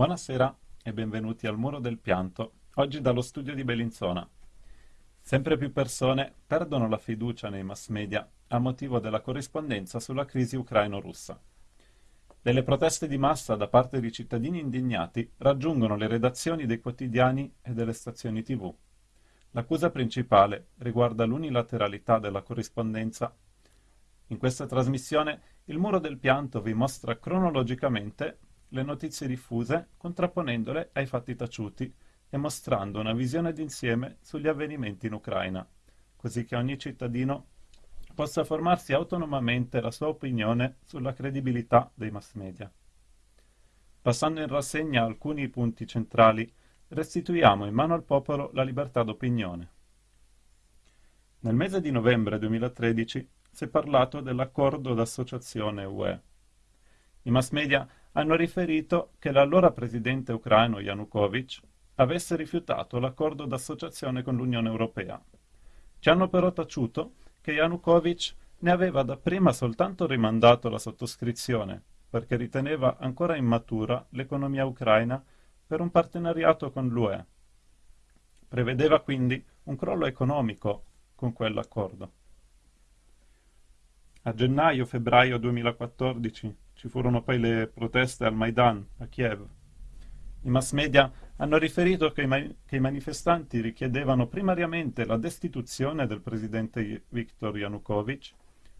Buonasera e benvenuti al Muro del Pianto, oggi dallo studio di Bellinzona. Sempre più persone perdono la fiducia nei mass media a motivo della corrispondenza sulla crisi ucraino-russa. Delle proteste di massa da parte di cittadini indignati raggiungono le redazioni dei quotidiani e delle stazioni tv. L'accusa principale riguarda l'unilateralità della corrispondenza. In questa trasmissione il Muro del Pianto vi mostra cronologicamente le notizie diffuse contrapponendole ai fatti taciuti e mostrando una visione d'insieme sugli avvenimenti in Ucraina, così che ogni cittadino possa formarsi autonomamente la sua opinione sulla credibilità dei mass media. Passando in rassegna alcuni punti centrali, restituiamo in mano al popolo la libertà d'opinione. Nel mese di novembre 2013 si è parlato dell'accordo d'associazione UE. I mass media hanno riferito che l'allora presidente ucraino Yanukovych avesse rifiutato l'accordo d'associazione con l'Unione Europea. Ci hanno però taciuto che Yanukovych ne aveva dapprima soltanto rimandato la sottoscrizione, perché riteneva ancora immatura l'economia ucraina per un partenariato con l'UE. Prevedeva quindi un crollo economico con quell'accordo. A gennaio-febbraio 2014 ci furono poi le proteste al Maidan, a Kiev. I mass media hanno riferito che i, che i manifestanti richiedevano primariamente la destituzione del presidente Viktor Yanukovych,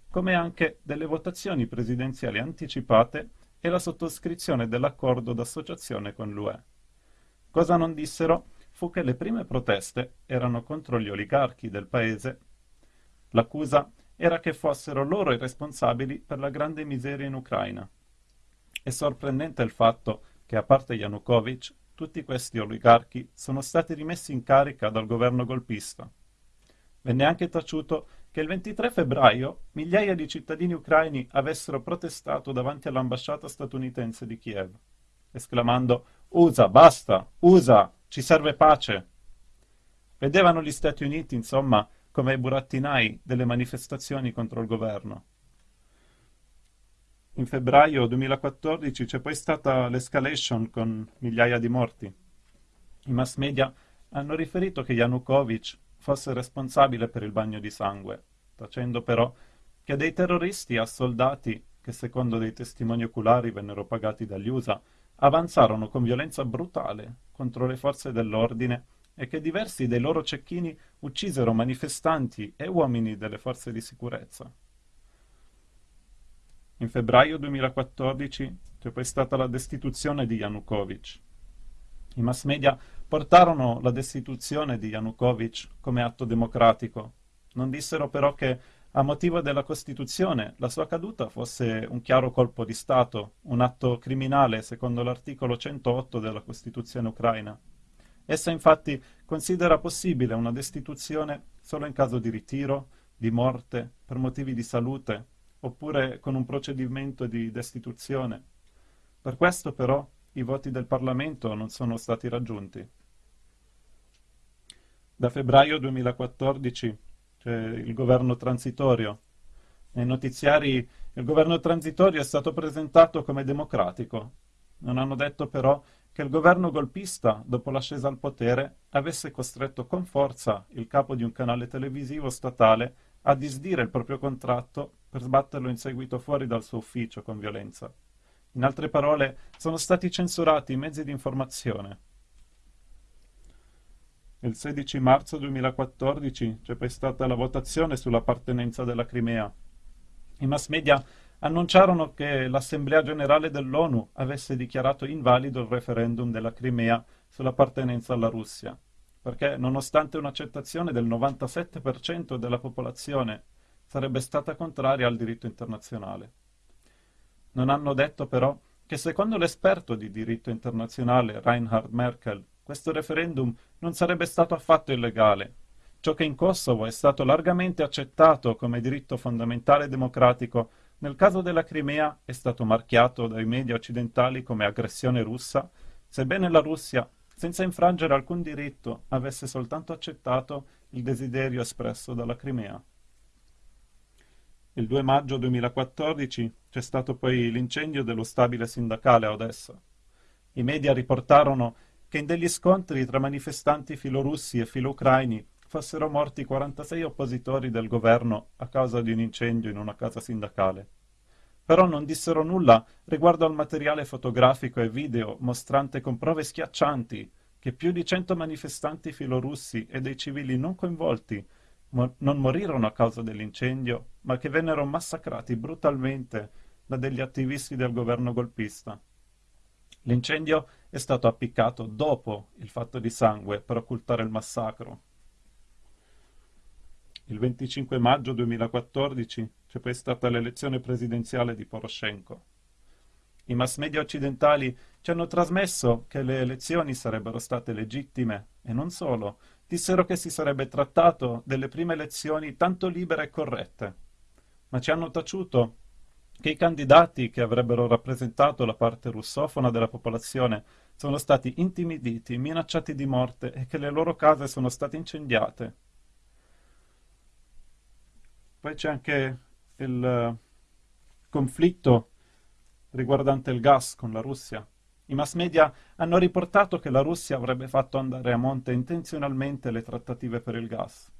come anche delle votazioni presidenziali anticipate e la sottoscrizione dell'accordo d'associazione con l'UE. Cosa non dissero fu che le prime proteste erano contro gli oligarchi del paese. L'accusa era che fossero loro i responsabili per la grande miseria in Ucraina. È sorprendente il fatto che, a parte Yanukovych, tutti questi oligarchi sono stati rimessi in carica dal governo golpista. Venne anche taciuto che il 23 febbraio migliaia di cittadini ucraini avessero protestato davanti all'ambasciata statunitense di Kiev, esclamando «USA, basta! USA! Ci serve pace!» Vedevano gli Stati Uniti, insomma, come i burattinai delle manifestazioni contro il governo. In febbraio 2014 c'è poi stata l'escalation con migliaia di morti. I mass media hanno riferito che Yanukovych fosse responsabile per il bagno di sangue, tacendo però che dei terroristi assoldati, che secondo dei testimoni oculari vennero pagati dagli USA, avanzarono con violenza brutale contro le forze dell'ordine e che diversi dei loro cecchini uccisero manifestanti e uomini delle forze di sicurezza. In febbraio 2014 c'è poi stata la destituzione di Yanukovych. I mass media portarono la destituzione di Yanukovych come atto democratico. Non dissero però che, a motivo della Costituzione, la sua caduta fosse un chiaro colpo di Stato, un atto criminale secondo l'articolo 108 della Costituzione ucraina. Essa infatti considera possibile una destituzione solo in caso di ritiro, di morte, per motivi di salute, oppure con un procedimento di destituzione. Per questo però i voti del Parlamento non sono stati raggiunti. Da febbraio 2014 c'è il governo transitorio. Nei notiziari il governo transitorio è stato presentato come democratico. Non hanno detto però che il governo golpista, dopo l'ascesa al potere, avesse costretto con forza il capo di un canale televisivo statale a disdire il proprio contratto per sbatterlo in seguito fuori dal suo ufficio con violenza. In altre parole, sono stati censurati i mezzi di informazione. Il 16 marzo 2014 c'è poi stata la votazione sull'appartenenza della Crimea. I mass media annunciarono che l'Assemblea generale dell'ONU avesse dichiarato invalido il referendum della Crimea sull'appartenenza alla Russia, perché nonostante un'accettazione del 97% della popolazione sarebbe stata contraria al diritto internazionale. Non hanno detto però che secondo l'esperto di diritto internazionale Reinhard Merkel questo referendum non sarebbe stato affatto illegale. Ciò che in Kosovo è stato largamente accettato come diritto fondamentale democratico nel caso della Crimea è stato marchiato dai media occidentali come aggressione russa, sebbene la Russia, senza infrangere alcun diritto, avesse soltanto accettato il desiderio espresso dalla Crimea. Il 2 maggio 2014 c'è stato poi l'incendio dello stabile sindacale a Odessa. I media riportarono che in degli scontri tra manifestanti filorussi e filoucraini fossero morti 46 oppositori del governo a causa di un incendio in una casa sindacale. Però non dissero nulla riguardo al materiale fotografico e video mostrante con prove schiaccianti che più di cento manifestanti filorussi e dei civili non coinvolti mo non morirono a causa dell'incendio, ma che vennero massacrati brutalmente da degli attivisti del governo golpista. L'incendio è stato appiccato dopo il fatto di sangue per occultare il massacro. Il 25 maggio 2014 c'è poi stata l'elezione presidenziale di Poroshenko. I mass media occidentali ci hanno trasmesso che le elezioni sarebbero state legittime e non solo, dissero che si sarebbe trattato delle prime elezioni tanto libere e corrette. Ma ci hanno taciuto che i candidati che avrebbero rappresentato la parte russofona della popolazione sono stati intimiditi, minacciati di morte e che le loro case sono state incendiate. Poi c'è anche il eh, conflitto riguardante il gas con la Russia. I mass media hanno riportato che la Russia avrebbe fatto andare a monte intenzionalmente le trattative per il gas.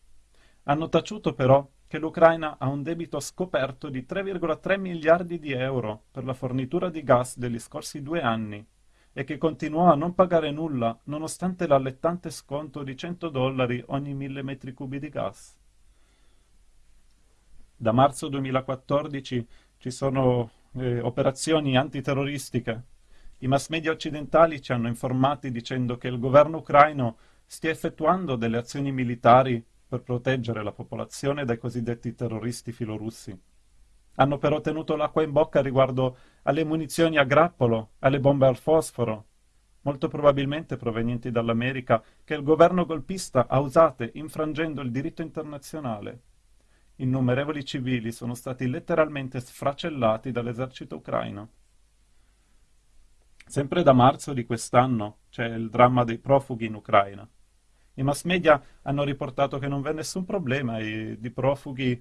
Hanno taciuto però che l'Ucraina ha un debito scoperto di 3,3 miliardi di euro per la fornitura di gas degli scorsi due anni e che continuò a non pagare nulla nonostante l'allettante sconto di 100 dollari ogni mille metri cubi di gas. Da marzo 2014 ci sono eh, operazioni antiterroristiche. I mass media occidentali ci hanno informati dicendo che il governo ucraino stia effettuando delle azioni militari per proteggere la popolazione dai cosiddetti terroristi filorussi. Hanno però tenuto l'acqua in bocca riguardo alle munizioni a grappolo, alle bombe al fosforo, molto probabilmente provenienti dall'America, che il governo golpista ha usate infrangendo il diritto internazionale innumerevoli civili sono stati letteralmente sfracellati dall'esercito ucraino. Sempre da marzo di quest'anno c'è il dramma dei profughi in Ucraina. I mass media hanno riportato che non v'è nessun problema, i, di profughi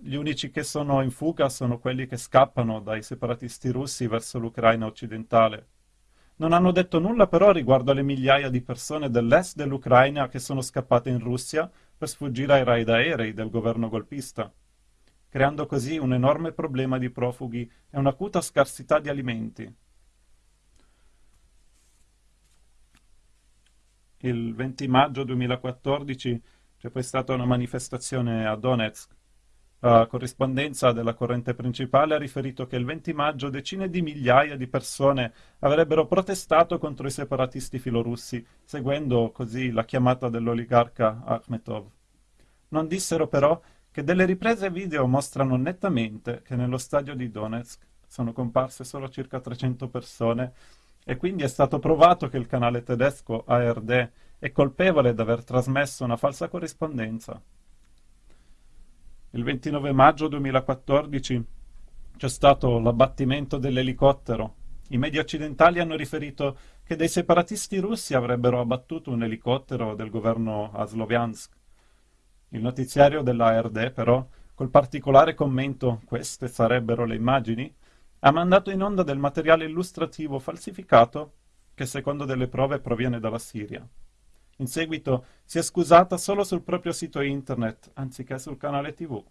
gli unici che sono in fuga sono quelli che scappano dai separatisti russi verso l'Ucraina occidentale. Non hanno detto nulla però riguardo alle migliaia di persone dell'est dell'Ucraina che sono scappate in Russia per sfuggire ai raid aerei del governo golpista, creando così un enorme problema di profughi e un'acuta scarsità di alimenti. Il 20 maggio 2014 c'è poi stata una manifestazione a Donetsk. La corrispondenza della corrente principale ha riferito che il 20 maggio decine di migliaia di persone avrebbero protestato contro i separatisti filorussi, seguendo così la chiamata dell'oligarca Akhmetov. Non dissero però che delle riprese video mostrano nettamente che nello stadio di Donetsk sono comparse solo circa 300 persone e quindi è stato provato che il canale tedesco ARD è colpevole d'aver trasmesso una falsa corrispondenza. Il 29 maggio 2014 c'è stato l'abbattimento dell'elicottero. I media occidentali hanno riferito che dei separatisti russi avrebbero abbattuto un elicottero del governo a Sloviansk. Il notiziario della ARD, però, col particolare commento «queste sarebbero le immagini», ha mandato in onda del materiale illustrativo falsificato che secondo delle prove proviene dalla Siria. In seguito si è scusata solo sul proprio sito internet, anziché sul canale tv.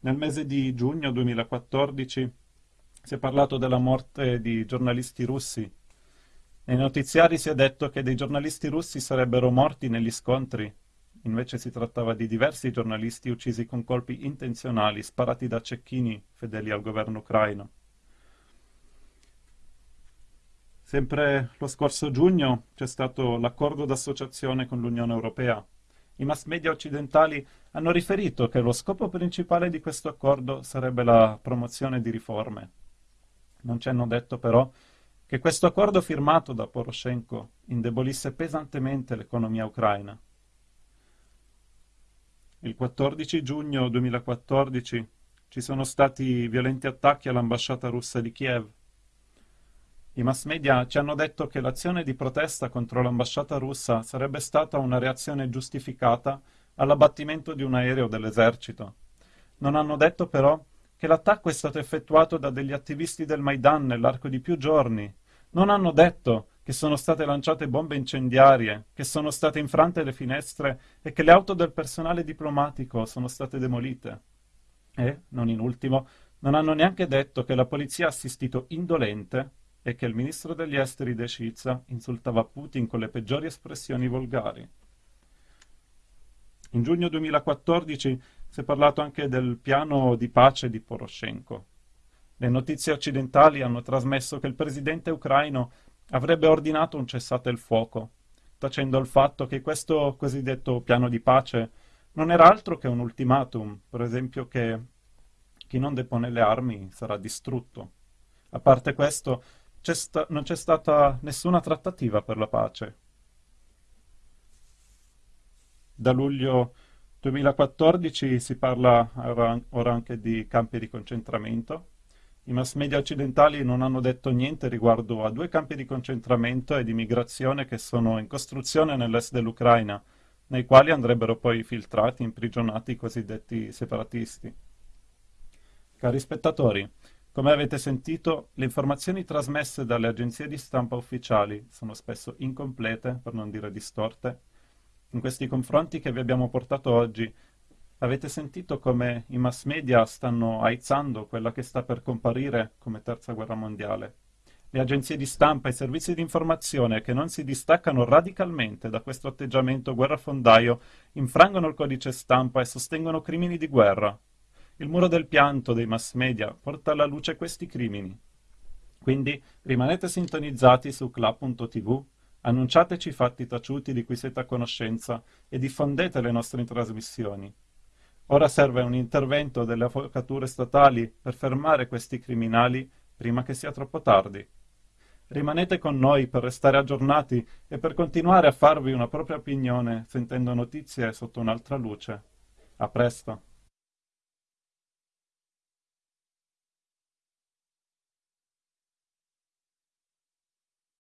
Nel mese di giugno 2014 si è parlato della morte di giornalisti russi. Nei notiziari si è detto che dei giornalisti russi sarebbero morti negli scontri. Invece si trattava di diversi giornalisti uccisi con colpi intenzionali sparati da cecchini fedeli al governo ucraino. Sempre lo scorso giugno c'è stato l'accordo d'associazione con l'Unione Europea. I mass media occidentali hanno riferito che lo scopo principale di questo accordo sarebbe la promozione di riforme. Non ci hanno detto però che questo accordo firmato da Poroshenko indebolisse pesantemente l'economia ucraina. Il 14 giugno 2014 ci sono stati violenti attacchi all'ambasciata russa di Kiev i mass media ci hanno detto che l'azione di protesta contro l'ambasciata russa sarebbe stata una reazione giustificata all'abbattimento di un aereo dell'esercito. Non hanno detto però che l'attacco è stato effettuato da degli attivisti del Maidan nell'arco di più giorni. Non hanno detto che sono state lanciate bombe incendiarie, che sono state infrante le finestre e che le auto del personale diplomatico sono state demolite. E, non in ultimo, non hanno neanche detto che la polizia ha assistito indolente e che il ministro degli esteri De Sciza insultava Putin con le peggiori espressioni volgari. In giugno 2014 si è parlato anche del piano di pace di Poroshenko. Le notizie occidentali hanno trasmesso che il presidente ucraino avrebbe ordinato un cessate il fuoco, tacendo il fatto che questo cosiddetto piano di pace non era altro che un ultimatum, per esempio che chi non depone le armi sarà distrutto. A parte questo, non c'è stata nessuna trattativa per la pace. Da luglio 2014 si parla ora anche di campi di concentramento. I mass media occidentali non hanno detto niente riguardo a due campi di concentramento e di migrazione che sono in costruzione nell'est dell'Ucraina, nei quali andrebbero poi filtrati, imprigionati i cosiddetti separatisti. Cari spettatori, come avete sentito, le informazioni trasmesse dalle agenzie di stampa ufficiali sono spesso incomplete, per non dire distorte. In questi confronti che vi abbiamo portato oggi, avete sentito come i mass media stanno aizzando quella che sta per comparire come terza guerra mondiale. Le agenzie di stampa e i servizi di informazione che non si distaccano radicalmente da questo atteggiamento guerrafondaio infrangono il codice stampa e sostengono crimini di guerra, il muro del pianto dei mass media porta alla luce questi crimini. Quindi rimanete sintonizzati su club.tv, annunciateci i fatti taciuti di cui siete a conoscenza e diffondete le nostre trasmissioni. Ora serve un intervento delle avvocature statali per fermare questi criminali prima che sia troppo tardi. Rimanete con noi per restare aggiornati e per continuare a farvi una propria opinione sentendo notizie sotto un'altra luce. A presto!